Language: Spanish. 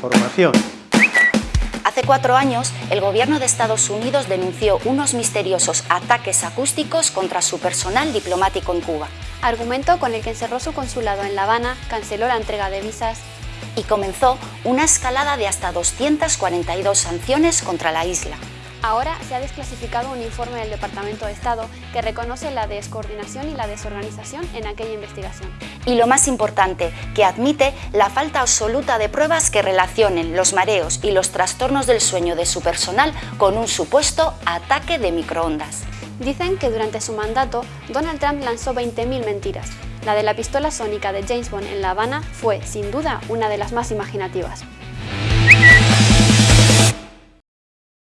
Información. Hace cuatro años, el gobierno de Estados Unidos denunció unos misteriosos ataques acústicos contra su personal diplomático en Cuba. Argumento con el que encerró su consulado en La Habana, canceló la entrega de visas y comenzó una escalada de hasta 242 sanciones contra la isla. Ahora se ha desclasificado un informe del Departamento de Estado que reconoce la descoordinación y la desorganización en aquella investigación. Y lo más importante, que admite la falta absoluta de pruebas que relacionen los mareos y los trastornos del sueño de su personal con un supuesto ataque de microondas. Dicen que durante su mandato, Donald Trump lanzó 20.000 mentiras. La de la pistola sónica de James Bond en La Habana fue, sin duda, una de las más imaginativas.